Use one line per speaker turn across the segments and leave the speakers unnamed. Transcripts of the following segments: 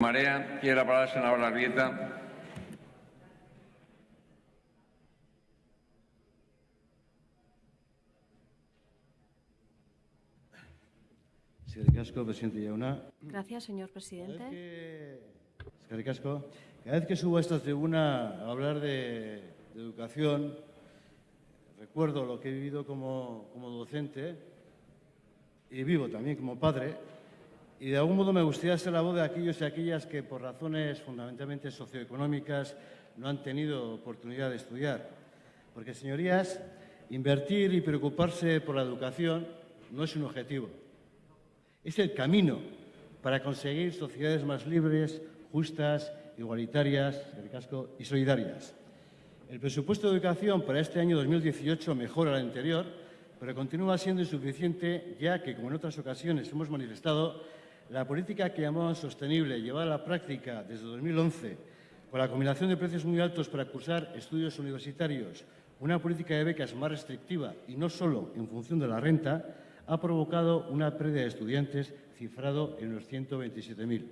Marea, tiene la palabra el senador Larrieta.
Casco, presidente Yauna.
Gracias, señor presidente.
Casco. Cada vez que subo a esta tribuna a hablar de, de educación, recuerdo lo que he vivido como, como docente y vivo también como padre, y de algún modo me gustaría ser la voz de aquellos y aquellas que por razones fundamentalmente socioeconómicas no han tenido oportunidad de estudiar. Porque, señorías, invertir y preocuparse por la educación no es un objetivo, es el camino para conseguir sociedades más libres, justas, igualitarias y solidarias. El presupuesto de educación para este año 2018 mejora el anterior, pero continúa siendo insuficiente ya que, como en otras ocasiones hemos manifestado, la política que llamamos sostenible, llevada a la práctica desde 2011, con la combinación de precios muy altos para cursar estudios universitarios, una política de becas más restrictiva y no solo en función de la renta, ha provocado una pérdida de estudiantes cifrado en los 127.000.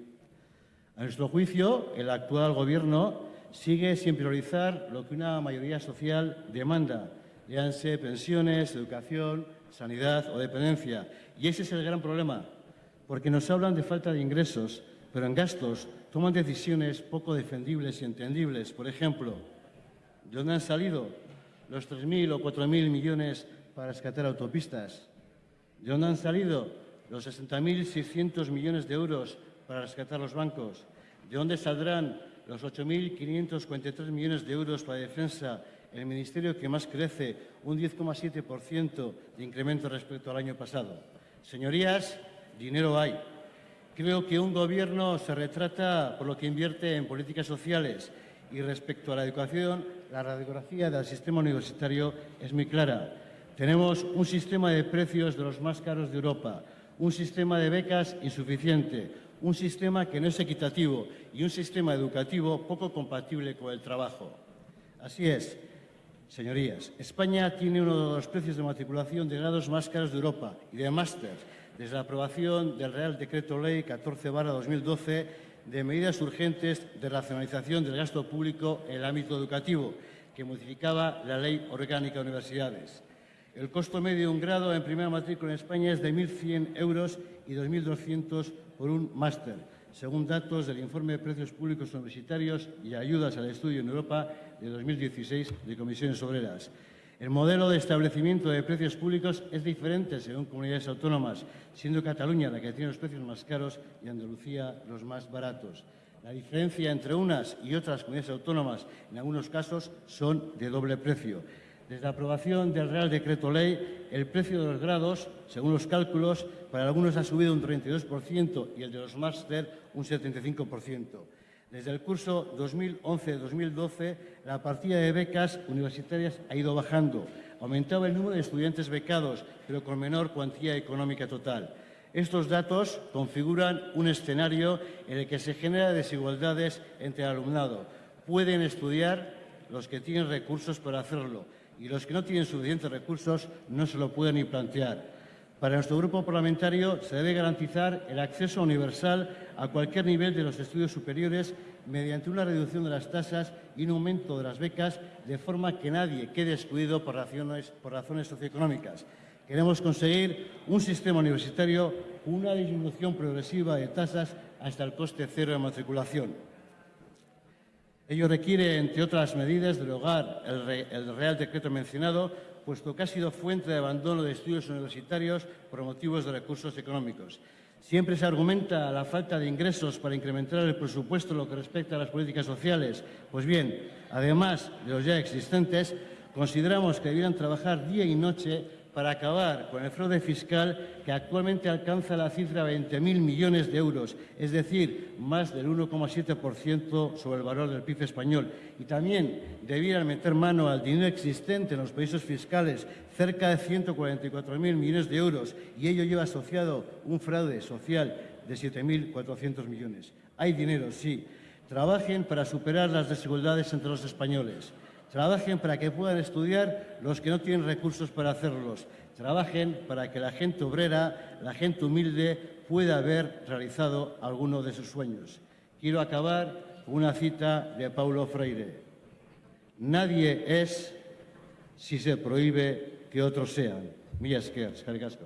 A nuestro juicio, el actual Gobierno sigue sin priorizar lo que una mayoría social demanda, léanse pensiones, educación, sanidad o dependencia. Y ese es el gran problema, porque nos hablan de falta de ingresos, pero en gastos toman decisiones poco defendibles y entendibles. Por ejemplo, ¿de dónde han salido los 3.000 o 4.000 millones para rescatar autopistas? ¿De dónde han salido los 60.600 millones de euros para rescatar los bancos? ¿De dónde saldrán los 8.543 millones de euros para defensa, el ministerio que más crece, un 10,7% de incremento respecto al año pasado? Señorías, dinero hay. Creo que un Gobierno se retrata por lo que invierte en políticas sociales y respecto a la educación, la radiografía del sistema universitario es muy clara. Tenemos un sistema de precios de los más caros de Europa, un sistema de becas insuficiente, un sistema que no es equitativo y un sistema educativo poco compatible con el trabajo. Así es, señorías, España tiene uno de los precios de matriculación de grados más caros de Europa y de máster desde la aprobación del Real Decreto Ley 14-2012 de medidas urgentes de racionalización del gasto público en el ámbito educativo, que modificaba la Ley Orgánica de Universidades. El costo medio de un grado en primera matrícula en España es de 1.100 euros y 2.200 por un máster, según datos del Informe de Precios Públicos Universitarios y Ayudas al Estudio en Europa de 2016 de Comisiones Obreras. El modelo de establecimiento de precios públicos es diferente según comunidades autónomas, siendo Cataluña la que tiene los precios más caros y Andalucía los más baratos. La diferencia entre unas y otras comunidades autónomas, en algunos casos, son de doble precio. Desde la aprobación del Real Decreto Ley, el precio de los grados, según los cálculos, para algunos ha subido un 32% y el de los máster un 75%. Desde el curso 2011-2012, la partida de becas universitarias ha ido bajando. Aumentaba el número de estudiantes becados, pero con menor cuantía económica total. Estos datos configuran un escenario en el que se generan desigualdades entre el alumnado. Pueden estudiar los que tienen recursos para hacerlo y los que no tienen suficientes recursos no se lo pueden ni plantear. Para nuestro grupo parlamentario se debe garantizar el acceso universal a cualquier nivel de los estudios superiores mediante una reducción de las tasas y un aumento de las becas, de forma que nadie quede excluido por razones, socioeconómicas. Queremos conseguir un sistema universitario con una disminución progresiva de tasas hasta el coste cero de matriculación. Ello requiere, entre otras medidas, derogar el Real Decreto mencionado puesto que ha sido fuente de abandono de estudios universitarios por motivos de recursos económicos. Siempre se argumenta la falta de ingresos para incrementar el presupuesto en lo que respecta a las políticas sociales. Pues bien, además de los ya existentes, consideramos que debieran trabajar día y noche para acabar con el fraude fiscal que actualmente alcanza la cifra de 20.000 millones de euros, es decir, más del 1,7% sobre el valor del PIB español. Y también debieran meter mano al dinero existente en los países fiscales, cerca de 144.000 millones de euros, y ello lleva asociado un fraude social de 7.400 millones. Hay dinero, sí. Trabajen para superar las desigualdades entre los españoles. Trabajen para que puedan estudiar los que no tienen recursos para hacerlos. Trabajen para que la gente obrera, la gente humilde, pueda haber realizado alguno de sus sueños. Quiero acabar con una cita de Paulo Freire. Nadie es si se prohíbe que otros sean. Milla Esquers,
Gracias.